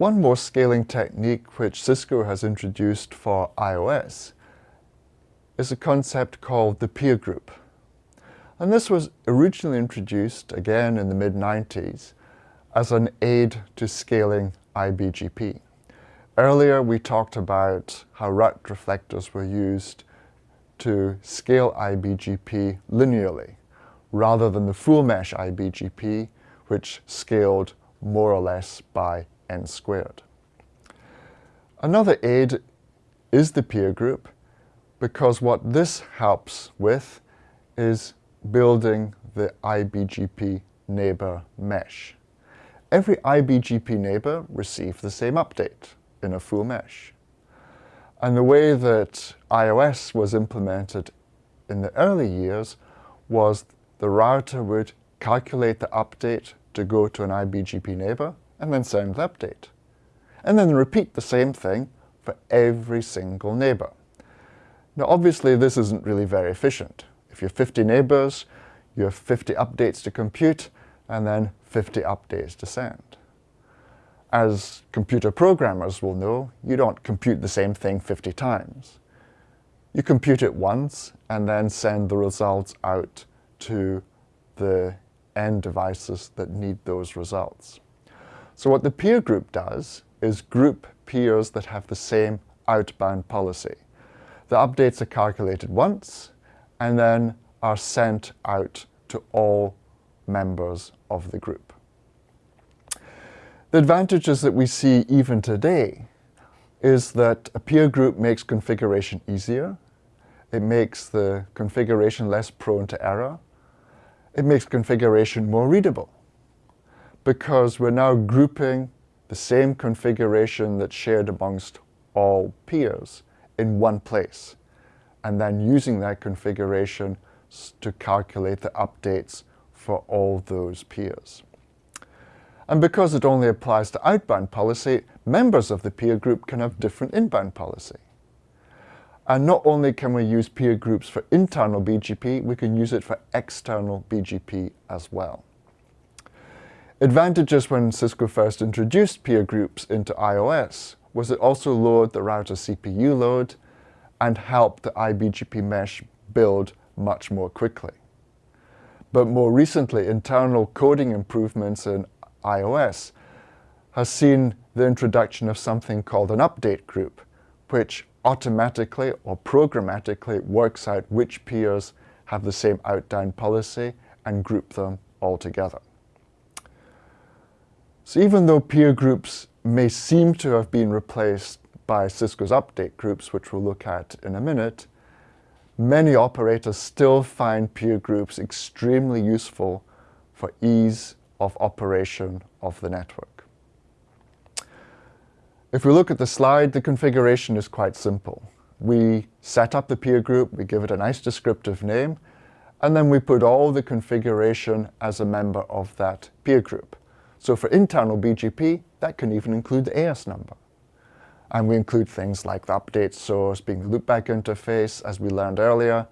One more scaling technique which Cisco has introduced for IOS is a concept called the peer group. And this was originally introduced, again in the mid-90s, as an aid to scaling IBGP. Earlier we talked about how route reflectors were used to scale IBGP linearly, rather than the full mesh IBGP, which scaled more or less by n squared. Another aid is the peer group, because what this helps with is building the IBGP neighbor mesh. Every IBGP neighbor receives the same update in a full mesh. And the way that IOS was implemented in the early years was the router would calculate the update to go to an IBGP neighbor and then send the update. And then repeat the same thing for every single neighbor. Now obviously this isn't really very efficient. If you have 50 neighbors, you have 50 updates to compute and then 50 updates to send. As computer programmers will know, you don't compute the same thing 50 times. You compute it once and then send the results out to the end devices that need those results. So what the peer group does is group peers that have the same outbound policy. The updates are calculated once and then are sent out to all members of the group. The advantages that we see even today is that a peer group makes configuration easier, it makes the configuration less prone to error, it makes configuration more readable because we're now grouping the same configuration that's shared amongst all peers in one place and then using that configuration to calculate the updates for all those peers. And because it only applies to outbound policy, members of the peer group can have different inbound policy. And not only can we use peer groups for internal BGP, we can use it for external BGP as well. Advantages when Cisco first introduced peer groups into IOS was it also lowered the router CPU load and helped the IBGP mesh build much more quickly. But more recently, internal coding improvements in IOS has seen the introduction of something called an update group, which automatically or programmatically works out which peers have the same outbound policy and group them all together. So even though peer groups may seem to have been replaced by Cisco's update groups, which we'll look at in a minute, many operators still find peer groups extremely useful for ease of operation of the network. If we look at the slide, the configuration is quite simple. We set up the peer group, we give it a nice descriptive name, and then we put all the configuration as a member of that peer group. So for internal BGP, that can even include the AS number. And we include things like the update source being the loopback interface, as we learned earlier.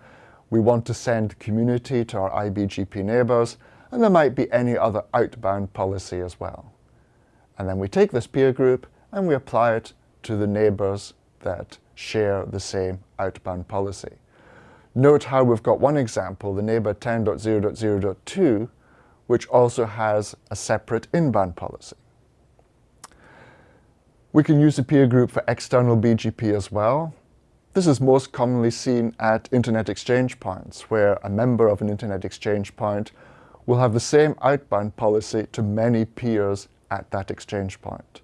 We want to send community to our IBGP neighbors, and there might be any other outbound policy as well. And then we take this peer group and we apply it to the neighbors that share the same outbound policy. Note how we've got one example, the neighbor 10.0.0.2, which also has a separate inbound policy. We can use a peer group for external BGP as well. This is most commonly seen at Internet Exchange Points, where a member of an Internet Exchange Point will have the same outbound policy to many peers at that exchange point.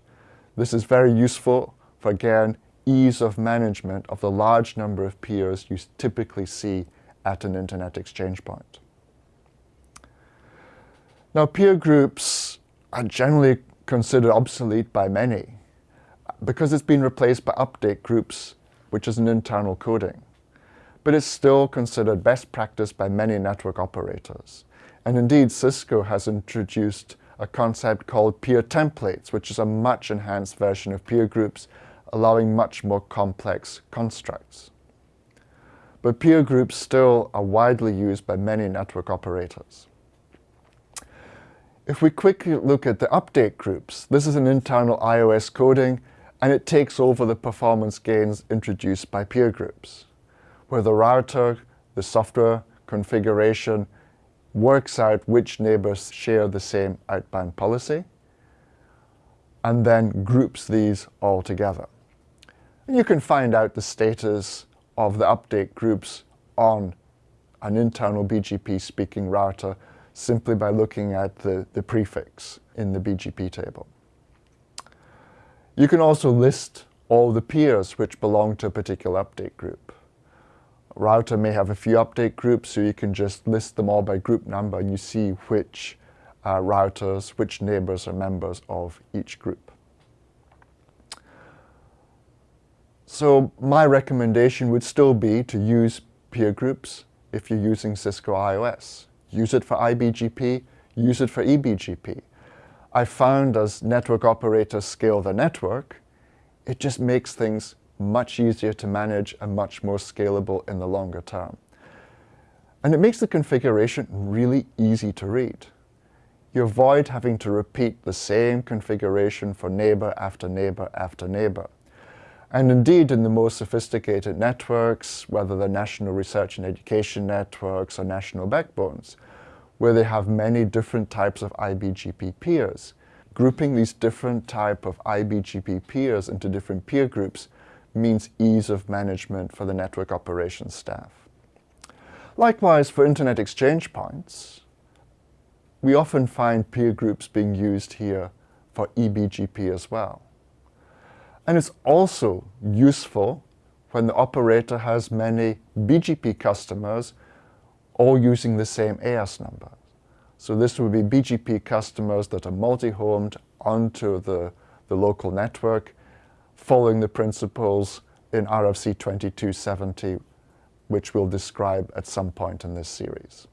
This is very useful for, again, ease of management of the large number of peers you typically see at an Internet Exchange Point. Now, peer groups are generally considered obsolete by many because it's been replaced by update groups, which is an internal coding. But it's still considered best practice by many network operators. And indeed, Cisco has introduced a concept called peer templates, which is a much enhanced version of peer groups, allowing much more complex constructs. But peer groups still are widely used by many network operators. If we quickly look at the update groups, this is an internal IOS coding and it takes over the performance gains introduced by peer groups, where the router, the software configuration works out which neighbors share the same outbound policy and then groups these all together. And you can find out the status of the update groups on an internal BGP speaking router simply by looking at the, the prefix in the BGP table. You can also list all the peers which belong to a particular update group. A router may have a few update groups, so you can just list them all by group number and you see which uh, routers, which neighbors are members of each group. So my recommendation would still be to use peer groups if you're using Cisco IOS. Use it for IBGP, use it for eBGP. I found as network operators scale the network, it just makes things much easier to manage and much more scalable in the longer term. And it makes the configuration really easy to read. You avoid having to repeat the same configuration for neighbor after neighbor after neighbor. And indeed, in the most sophisticated networks, whether they're national research and education networks or national backbones, where they have many different types of IBGP peers, grouping these different type of IBGP peers into different peer groups means ease of management for the network operations staff. Likewise, for Internet exchange points, we often find peer groups being used here for eBGP as well. And it's also useful when the operator has many BGP customers all using the same AS number. So this would be BGP customers that are multi-homed onto the, the local network, following the principles in RFC 2270, which we'll describe at some point in this series.